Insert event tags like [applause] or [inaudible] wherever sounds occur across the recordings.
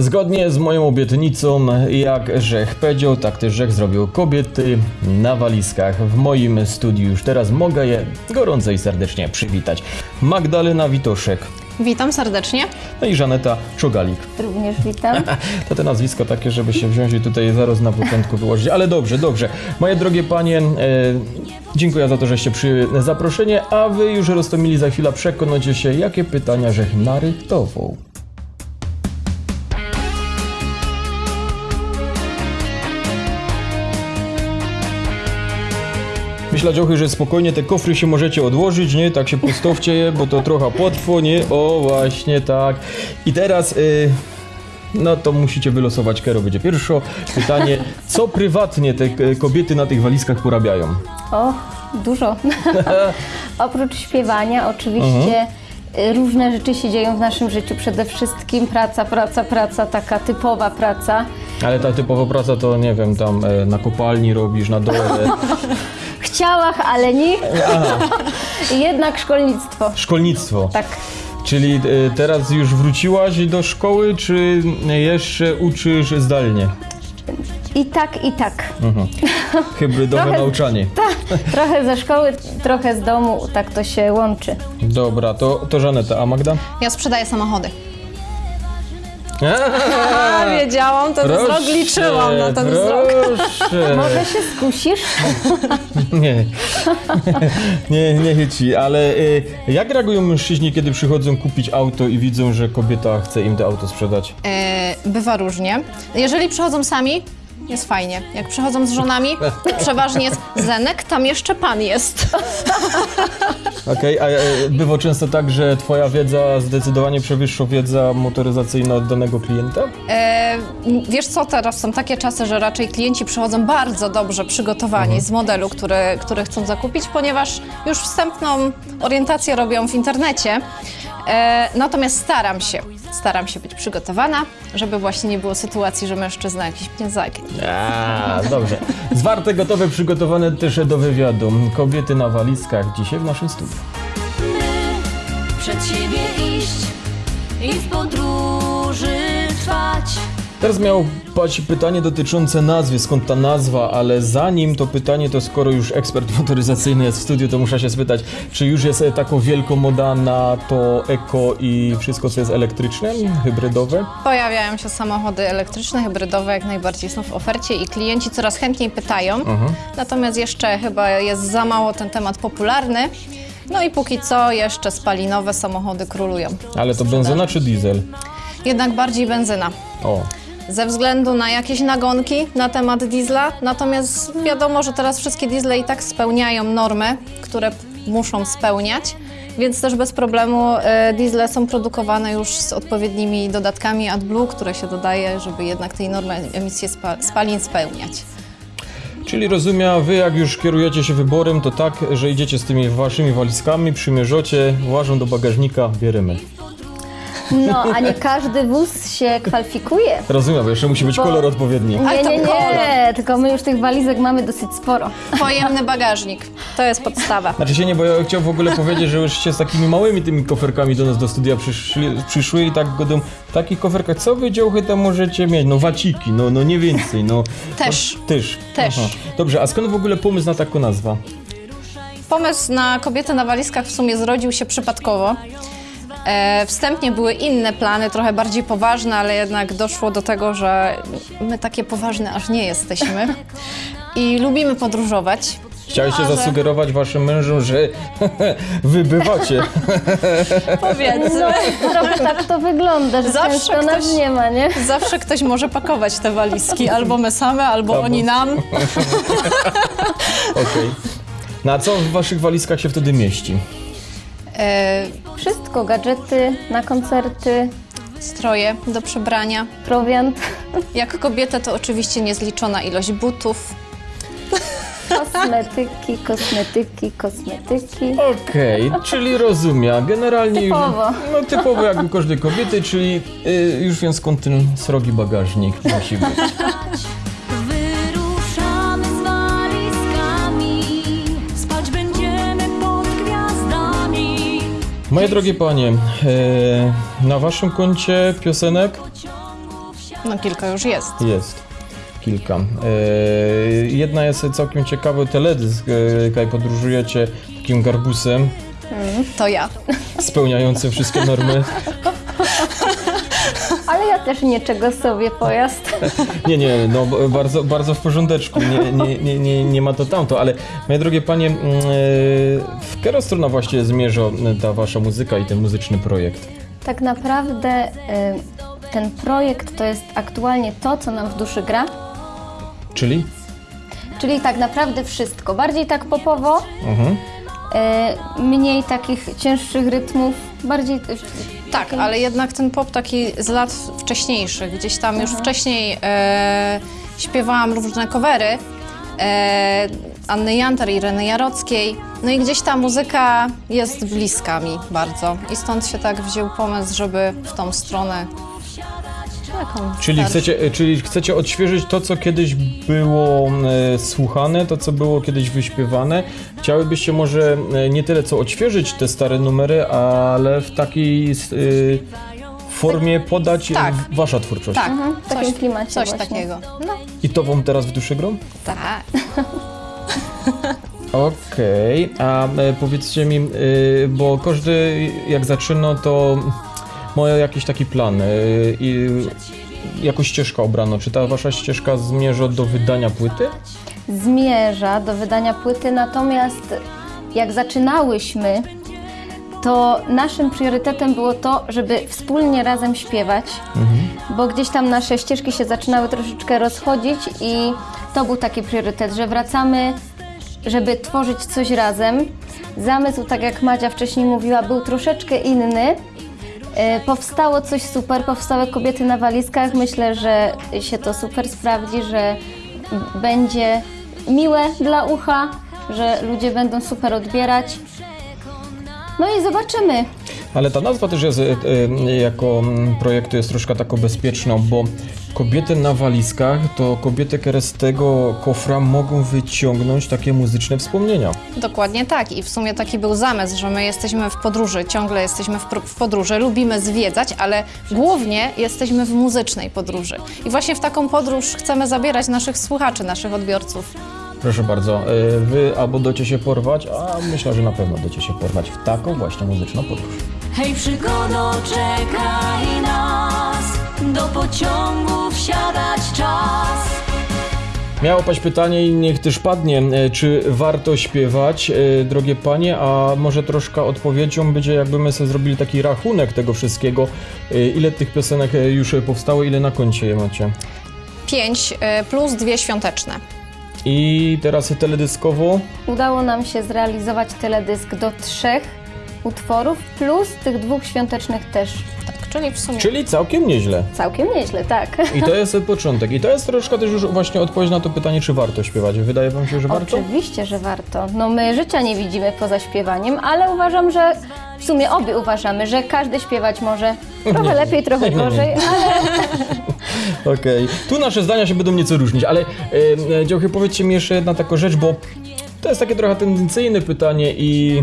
Zgodnie z moją obietnicą, jak Rzech powiedział, tak też Rzech zrobił kobiety na walizkach. W moim studiu już teraz mogę je gorąco i serdecznie przywitać. Magdalena Witoszek, Witam serdecznie. no i Żaneta Czogalik. Również witam. [laughs] To te nazwiska takie, żeby się wziąć i tutaj zaraz na początku wyłożyć. Ale dobrze, dobrze. Moje drogie panie, e, dziękuję za to, żeście przyjęli zaproszenie, a wy już roztomili za chwilę przekonacie się, jakie pytania Rzech narychtował. Myślę, Dziochy, że spokojnie te kofry się możecie odłożyć, nie? Tak się postawcie je, bo to trochę potrwo, nie? O, właśnie tak. I teraz... Y no to musicie wylosować, Kero będzie pierwsze. Pytanie, co prywatnie te k- kobiety na tych walizkach porabiają? O, dużo. [laughs] Oprócz śpiewania, oczywiście y, różne rzeczy się dzieją w naszym życiu. Przede wszystkim praca, praca, praca, taka typowa praca. Ale ta typowa praca to, nie wiem, tam e, na kopalni robisz, na dole. [laughs] W ciałach, ale nie. [laughs] Jednak szkolnictwo. Szkolnictwo. Tak. Czyli e, teraz już wróciłaś do szkoły, czy jeszcze uczysz zdalnie? I tak, i tak. Hybrydowe [laughs] Trochę- nauczanie. [laughs] Trochę ze szkoły, trochę z domu, tak to się łączy. Dobra, to, to Żaneta, a Magda? Ja sprzedaję samochody. A, wiedziałam, ten wzrok liczyłam na ten wzrok. proszę. Może się skusisz? [laughs] [laughs] Nie, nie, nie chyci, ale y, jak reagują mężczyźni, kiedy przychodzą kupić auto i widzą, że kobieta chce im to auto sprzedać? E, bywa różnie. Jeżeli przychodzą sami, jest fajnie. Jak przychodzą z żonami, [laughs] przeważnie jest Zenek, tam jeszcze pan jest. Okej, a e, bywa często tak, że twoja wiedza zdecydowanie przewyższa wiedza motoryzacyjna od danego klienta? E, wiesz co, teraz są takie czasy, że raczej klienci przychodzą bardzo dobrze przygotowani z modelu, który, który chcą zakupić, ponieważ już wstępną orientację robią w internecie. E, natomiast staram się, staram się być przygotowana, żeby właśnie nie było sytuacji, że mężczyzna jakiś mnie zagnie. A, dobrze. Zwarte, gotowe, przygotowane też do wywiadu. Kobiety na walizkach dzisiaj w naszym studiu. przed siebie iść i w podróży trwać. Teraz miał paść pytanie dotyczące nazwy, skąd ta nazwa, ale zanim to pytanie, to skoro już ekspert [laughs] motoryzacyjny jest w studiu, to muszę się spytać, czy już jest e, taką wielką moda na to eko i wszystko, co jest elektryczne, hybrydowe? Pojawiają się samochody elektryczne, hybrydowe, jak najbardziej są w ofercie i klienci coraz chętniej pytają. Natomiast jeszcze chyba jest za mało ten temat popularny. No i póki co jeszcze spalinowe samochody królują. Ale to benzyna czy diesel? Jednak bardziej benzyna. O, Ze względu na jakieś nagonki na temat diesla, natomiast wiadomo, że teraz wszystkie diesle i tak spełniają normy, które muszą spełniać, więc też bez problemu e, diesle są produkowane już z odpowiednimi dodatkami AdBlue, które się dodaje, żeby jednak tej normy emisji spa- spalin spełniać. czyli rozumiem, wy jak już kierujecie się wyborem, to tak, że idziecie z tymi waszymi walizkami, przymierzocie, łażą do bagażnika, bierzemy. No, a nie każdy wóz się kwalifikuje. Rozumiem, bo jeszcze musi być Bo- kolor odpowiedni. Ale Nie, to nie, kolor. nie, tylko my już tych walizek mamy dosyć sporo. Pojemny bagażnik, to jest podstawa. Znaczy się nie, bo ja chciałem w ogóle powiedzieć, że już się z takimi małymi tymi koferkami do nas do studia przyszli, przyszły i tak godą w takich koferkach, co wy działchy tam możecie mieć? No waciki, no, no nie więcej, no. Też. No, też. Też. Dobrze, a skąd w ogóle pomysł na taką nazwę? Pomysł na kobiety na walizkach w sumie zrodził się przypadkowo. E, wstępnie były inne plany, trochę bardziej poważne, ale jednak doszło do tego, że my takie poważne aż nie jesteśmy. I lubimy podróżować. No, a że- zasugerować waszym mężom, że [laughs] wy bywacie. Powiedzmy. No, trochę tak to wygląda, że Zawsze często nas ktoś- nie ma, nie? Zawsze ktoś może pakować te walizki, albo my same, albo Albo- oni nam. [laughs] Okej. No a co w waszych walizkach się wtedy mieści? E, Wszystko, gadżety na koncerty, stroje do przebrania. prowiant, Jak kobieta to oczywiście niezliczona ilość butów. kosmetyki, kosmetyki, kosmetyki. Okej, czyli rozumiem. Generalnie Typowo. już. No typowo jak u każdej kobiety, czyli y, już wiem skąd ten srogi bagażnik musi być. Moje drogie panie, e, na waszym koncie piosenek No kilka już jest. Jest. Kilka. E, jedna jest całkiem ciekawy teledysk, kaj podróżujecie takim garbusem To ja. spełniającym wszystkie normy. [laughs] Ale ja też niczego sobie pojazd. [laughs] Nie, nie, no bardzo, bardzo w porządeczku, nie, nie, nie, nie, nie ma to tamto, ale moje drogie panie, mm, e, w którą stronę właśnie zmierza ta wasza muzyka i ten muzyczny projekt? Tak naprawdę y, ten projekt to jest aktualnie to, co nam w duszy gra. Czyli? Czyli tak naprawdę wszystko. Bardziej tak popowo, Mhm. y, mniej takich cięższych rytmów, bardziej Tak, ale jednak ten pop taki z lat wcześniejszych, gdzieś tam już wcześniej e, śpiewałam różne covery e, Anny Jantar, Ireny Jarockiej. No i gdzieś ta muzyka jest bliska mi bardzo. I stąd się tak wziął pomysł, żeby w tą stronę taką Czyli starszą. chcecie, e, czyli chcecie odświeżyć to, co kiedyś było e, słuchane, to, co było kiedyś wyśpiewane. Chciałybyście może e, nie tyle, co odświeżyć te stare numery, ale w takiej s- y, formie podać Tak. w- wasza twórczość. Tak, w takim coś, klimacie coś właśnie. takiego. No, I to wam teraz w duszy grą? tak. [laughs] Okej, a e, powiedzcie mi, e, bo każdy jak zaczyna, to ma jakiś taki plan e, i jakąś ścieżkę obrano. Czy ta wasza ścieżka zmierza do wydania płyty? zmierza do wydania płyty, natomiast jak zaczynałyśmy, to naszym priorytetem było to, żeby wspólnie razem śpiewać, bo gdzieś tam nasze ścieżki się zaczynały troszeczkę rozchodzić i to był taki priorytet, że wracamy, żeby tworzyć coś razem. Zamysł, tak jak Madzia wcześniej mówiła, był troszeczkę inny. E, Powstało coś super, powstały kobiety na walizkach. Myślę, że się to super sprawdzi, że będzie miłe dla ucha, że ludzie będą super odbierać. No i zobaczymy. Ale ta nazwa też jest e, e, jako mm, projektu jest troszkę taką bezpieczną, bo kobiety na walizkach to kobiety, które z tego kofra mogą wyciągnąć takie muzyczne wspomnienia. Dokładnie tak i w sumie taki był zamysł, że my jesteśmy w podróży, ciągle jesteśmy w, podróży, lubimy zwiedzać, ale głównie jesteśmy w muzycznej podróży. I właśnie w taką podróż chcemy zabierać naszych słuchaczy, naszych odbiorców. Proszę bardzo, e, wy albo docie się porwać, a myślę, że na pewno docie się porwać w taką właśnie muzyczną podróż. Hej, przygodo, czekaj nas, do pociągu wsiadać czas. Miało paść pytanie i niech też padnie, e, czy warto śpiewać, e, drogie panie, a może troszkę odpowiedzią będzie, jakby my sobie zrobili taki rachunek tego wszystkiego, e, ile tych piosenek już powstało, ile na koncie je macie. Pięć plus dwie świąteczne. I teraz teledyskowo, Udało nam się zrealizować teledysk do trzech utworów, plus tych dwóch świątecznych też. Tak, czyli w sumie czyli całkiem nieźle. Całkiem nieźle, tak. I to [laughs] jest początek. I to jest troszkę też już właśnie odpowiedź na to pytanie, czy warto śpiewać. Wydaje wam się, że warto? Oczywiście, że warto. No my życia nie widzimy poza śpiewaniem, ale uważam, że w sumie obie uważamy, że każdy śpiewać może. Trochę lepiej, trochę Nie, nie, nie. gorzej, [laughs] ale Okej. Tu nasze zdania się będą nieco różnić, ale e, e, Działchy, powiedzcie mi jeszcze jedna taka rzecz, bo to jest takie trochę tendencyjne pytanie i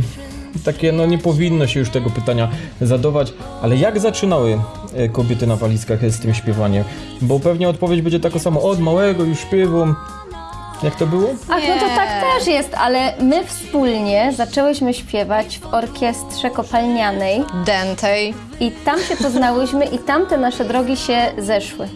takie, no nie powinno się już tego pytania zadawać, ale jak zaczynały e, kobiety na walizkach z tym śpiewaniem? Bo pewnie odpowiedź będzie taka sama, od małego już śpiewam. Jak to było? Ach, no to tak też jest, ale my wspólnie zaczęłyśmy śpiewać w orkiestrze kopalnianej dentej. i tam się poznałyśmy i tam te nasze drogi się zeszły.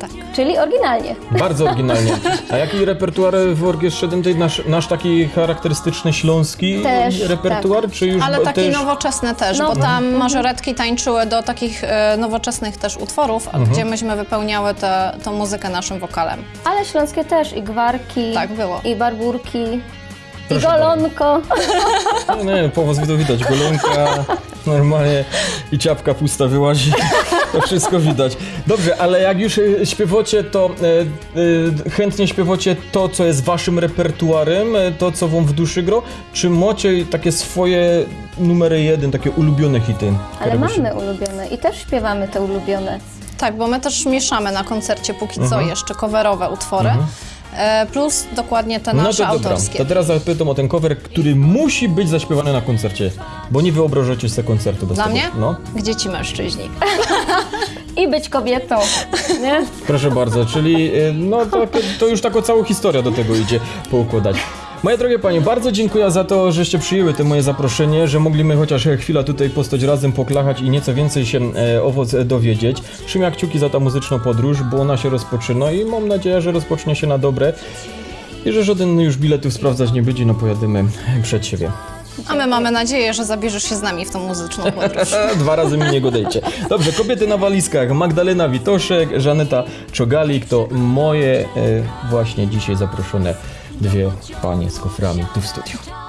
Tak. Czyli oryginalnie. Bardzo oryginalnie. [laughs] A jaki repertuar w orkiestrze dętej? Nasz, nasz taki charakterystyczny śląski Też, repertuar, czy już Ale taki też... nowoczesny też, No. bo tam mażoretki tańczyły do takich e, nowoczesnych też utworów, a Mhm. gdzie myśmy wypełniały tę tą muzykę naszym wokalem. Ale śląskie też, i gwarki, Tak było. i barburki, Proszę i golonko. Nie, nie, po was widać, golonka, normalnie i ciapka pusta wyłazi, [laughs] to [laughs] wszystko widać. Dobrze, ale jak już e, śpiewacie, to e, e, chętnie śpiewacie to, co jest waszym repertuarem, e, to, co wam w duszy gro, czy macie takie swoje numery jeden, takie ulubione hity? Ale mamy ulubione i też śpiewamy te ulubione. Tak, bo my też mieszamy na koncercie póki co Mhm. jeszcze coverowe utwory. e, plus dokładnie te No nasze to dobra, autorskie. to teraz zapytam o ten cover, który musi być zaśpiewany na koncercie, bo nie wyobrażacie sobie koncertu bez Dla tego. mnie? No, Gdzie ci mężczyźni? I być kobietą, nie? proszę bardzo, czyli y, no to, to już taką całą historię do tego idzie poukładać. Moje drogie panie, bardzo dziękuję za to, żeście przyjęły to moje zaproszenie, że mogliśmy chociaż chwilę tutaj postać razem, poklachać i nieco więcej się e, o was dowiedzieć. Trzymam kciuki za tą muzyczną podróż, bo ona się rozpoczyna i mam nadzieję, że rozpocznie się na dobre. I że żaden już biletów sprawdzać nie będzie, no pojadymy przed siebie. A my mamy nadzieję, że zabierzesz się z nami w tą muzyczną podróż. [laughs] Dwa razy mi nie godejcie. Dobrze, kobiety na walizkach. Magdalena Witoszek, Żaneta Czogalik to moje e, właśnie dzisiaj zaproszone dwie panie z koframi tu w studiu.